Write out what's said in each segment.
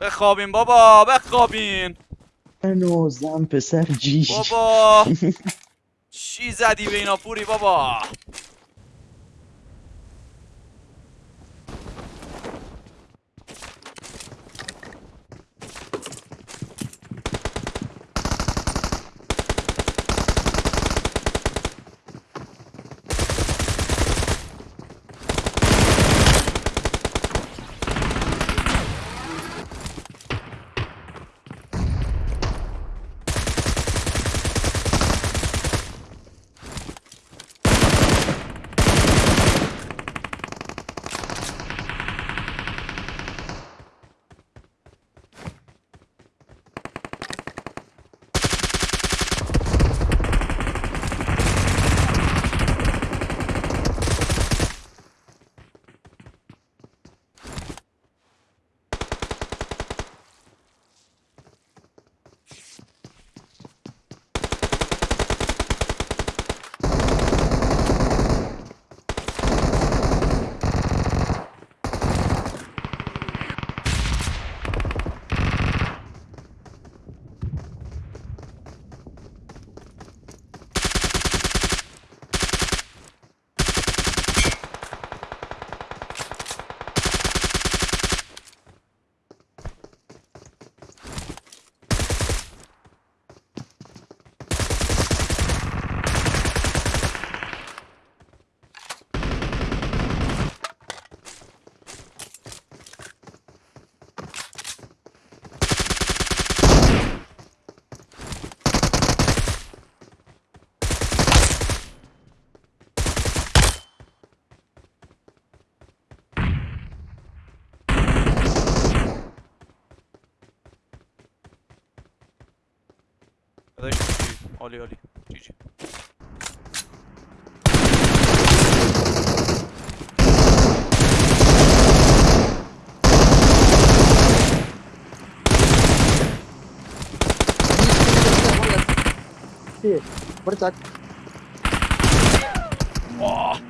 بخوابین بابا بخوابین. هنوزم پسر جیش. بابا. چی زدی به اینا پوری بابا؟ Oli oli. GG. Iya, bercak. Wah.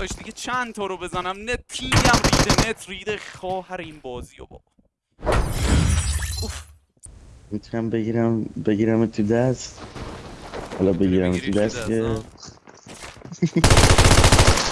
داداش دیگه چند تا رو بزنم؟ نت تیمیم ریده نت ریده خواهر این بازی رو بابا. اوف. می‌تونم بگیرم بگیرم تو دست؟ حالا بگیرم تو دست، که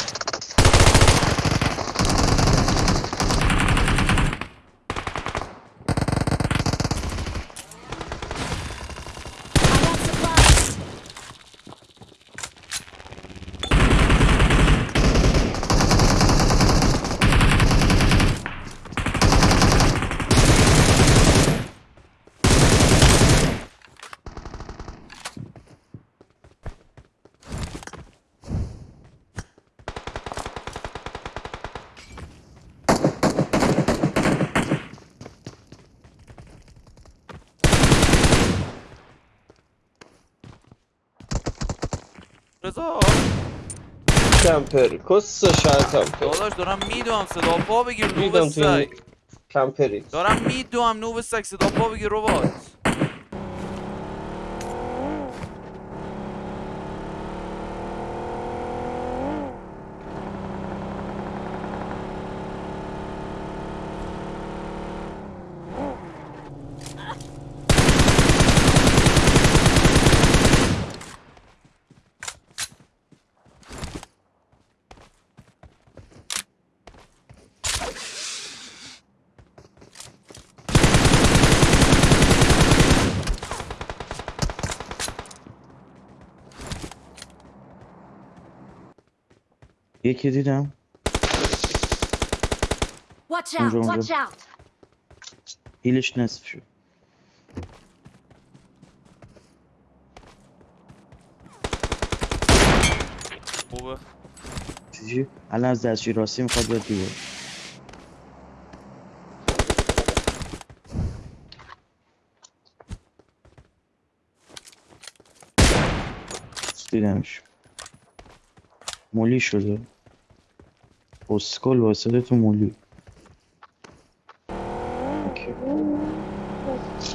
رضا کمپر کس شاید کمپر داداش دارم میدوام صدا. پا بگیر نوب سگ کمپری دارم میدوام نوب سگ صدا پا بگیر ربات. یکی دیدم. Watch out! هیلش نصف شد. خوبه. چیزی؟ الان از دستشوی راستی می‌خواد بیاد دیگه. دیدمش. مولی شده. اسکل واسه تو مولی اوکی.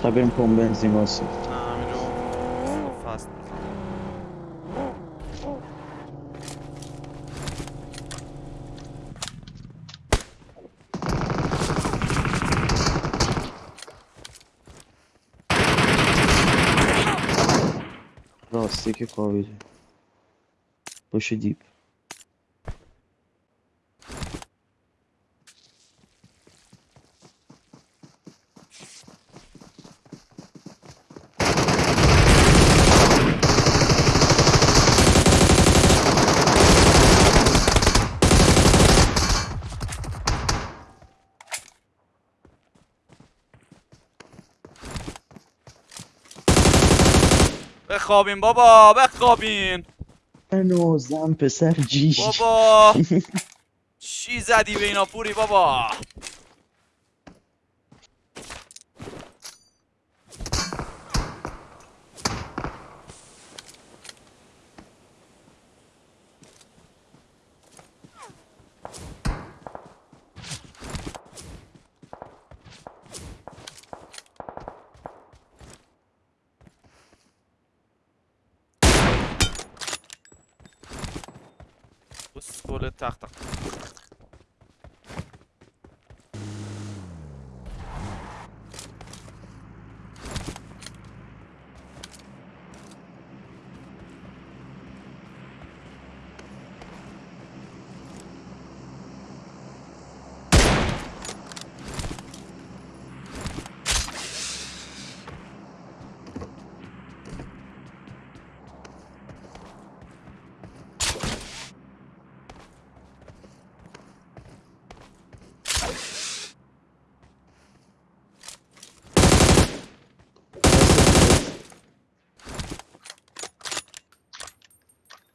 تا بریم پمپ بنزین واسه نه همینجا فست بزن راستی که خوابیده باشه دیپ بخوابین بابا بخوابین. هنوزم پسر جیش. بابا. چی زدی به اینا پوری بابا؟ وسهولة طاقتك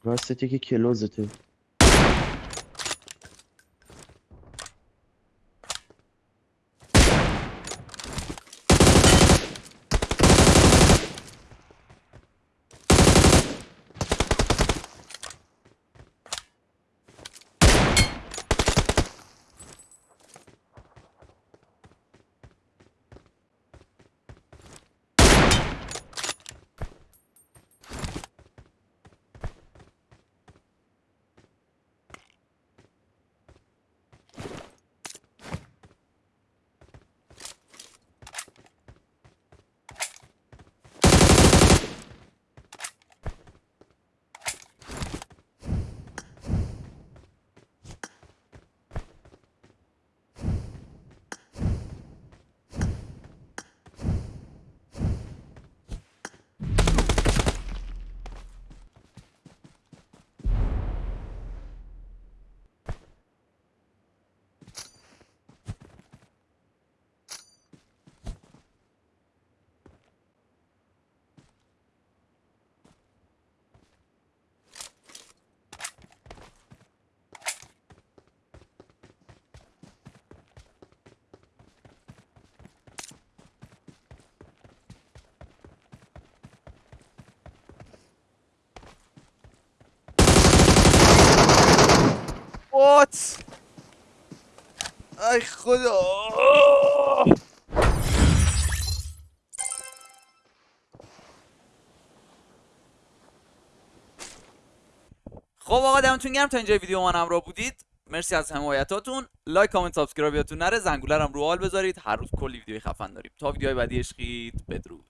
راستی که کلوزته. what ای خدا. خب آقا دمتون گرم. تا اینجا ویدیو من همراه بودید. مرسی از حمایتاتون لایک کامنت سابسکرایب یادتون نره. زنگوله رو فعال بذارید. هر روز کلی ویدیو خفن داریم. تا ویدیوهای بعدی عشقید. بدرود.